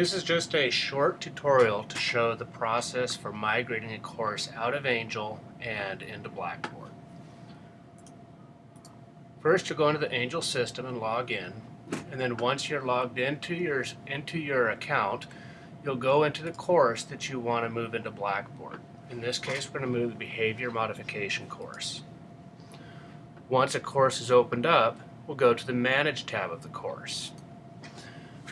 This is just a short tutorial to show the process for migrating a course out of Angel and into Blackboard. First you'll go into the Angel system and log in and then once you're logged into your into your account you'll go into the course that you want to move into Blackboard. In this case we're going to move the behavior modification course. Once a course is opened up we'll go to the manage tab of the course.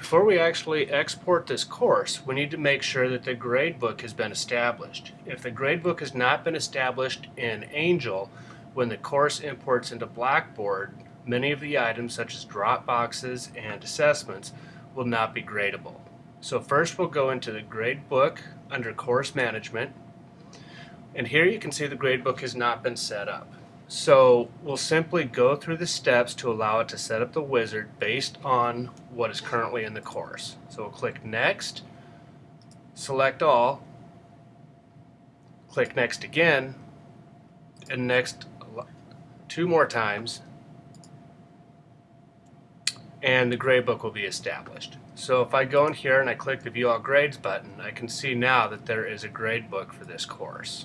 Before we actually export this course, we need to make sure that the gradebook has been established. If the gradebook has not been established in Angel, when the course imports into Blackboard, many of the items such as drop boxes and assessments will not be gradable. So first we'll go into the gradebook under course management and here you can see the gradebook has not been set up. So we'll simply go through the steps to allow it to set up the wizard based on what is currently in the course. So we'll click Next, select all, click Next again, and Next two more times, and the gradebook will be established. So if I go in here and I click the View All Grades button, I can see now that there is a gradebook for this course.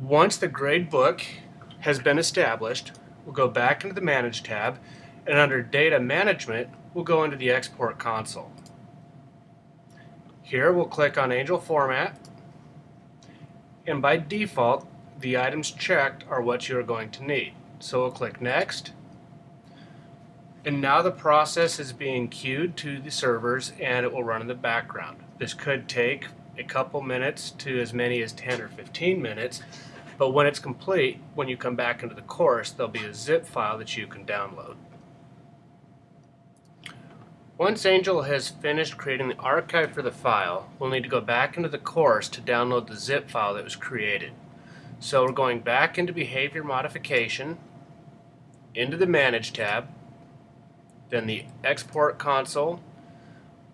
Once the grade book has been established, we'll go back into the Manage tab, and under Data Management, we'll go into the Export Console. Here we'll click on Angel Format, and by default, the items checked are what you're going to need. So we'll click Next, and now the process is being queued to the servers and it will run in the background. This could take a couple minutes to as many as 10 or 15 minutes but when it's complete, when you come back into the course, there'll be a zip file that you can download. Once Angel has finished creating the archive for the file, we'll need to go back into the course to download the zip file that was created. So we're going back into Behavior Modification, into the Manage tab, then the Export Console,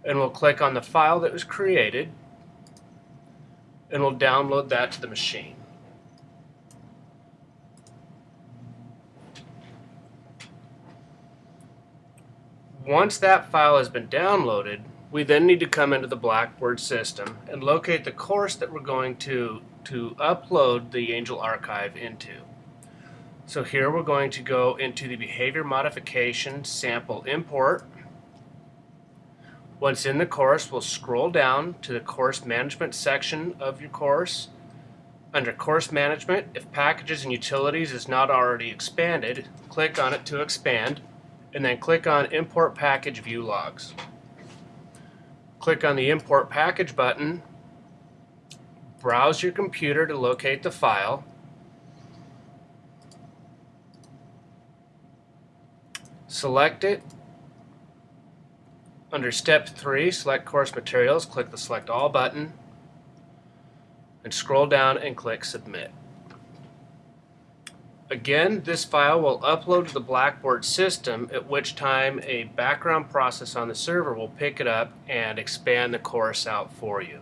and we'll click on the file that was created, and we'll download that to the machine. Once that file has been downloaded, we then need to come into the Blackboard system and locate the course that we're going to, to upload the Angel archive into. So here we're going to go into the Behavior Modification Sample Import. Once in the course, we'll scroll down to the Course Management section of your course. Under Course Management, if Packages and Utilities is not already expanded, click on it to expand and then click on Import Package View Logs. Click on the Import Package button, browse your computer to locate the file, select it, under step 3, select course materials, click the select all button, and scroll down and click submit. Again, this file will upload to the Blackboard system, at which time a background process on the server will pick it up and expand the course out for you.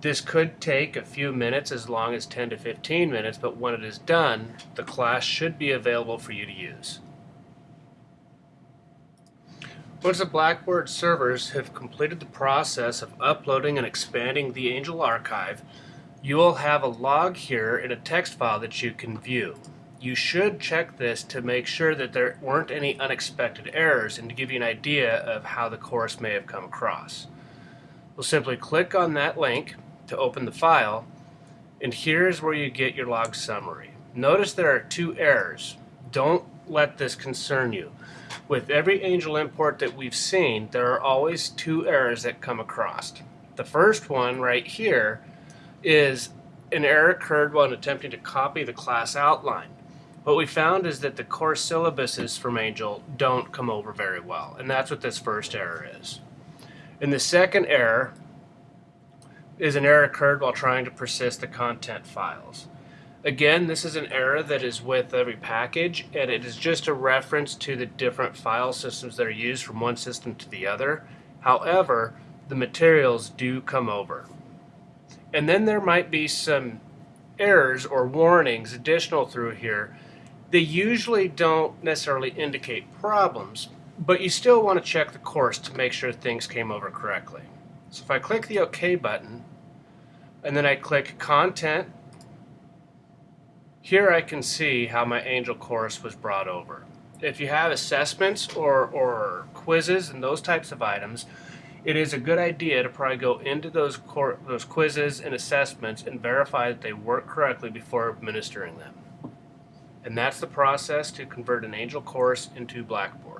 This could take a few minutes, as long as 10 to 15 minutes, but when it is done, the class should be available for you to use. Once the Blackboard servers have completed the process of uploading and expanding the Angel archive, you will have a log here in a text file that you can view you should check this to make sure that there weren't any unexpected errors and to give you an idea of how the course may have come across. We'll simply click on that link to open the file and here's where you get your log summary. Notice there are two errors. Don't let this concern you. With every Angel import that we've seen, there are always two errors that come across. The first one right here is an error occurred while attempting to copy the class outline. What we found is that the course syllabuses from Angel don't come over very well, and that's what this first error is. And the second error is an error occurred while trying to persist the content files. Again, this is an error that is with every package, and it is just a reference to the different file systems that are used from one system to the other. However, the materials do come over. And then there might be some errors or warnings additional through here they usually don't necessarily indicate problems, but you still want to check the course to make sure things came over correctly. So if I click the OK button, and then I click Content, here I can see how my Angel course was brought over. If you have assessments or, or quizzes and those types of items, it is a good idea to probably go into those those quizzes and assessments and verify that they work correctly before administering them. And that's the process to convert an Angel course into Blackboard.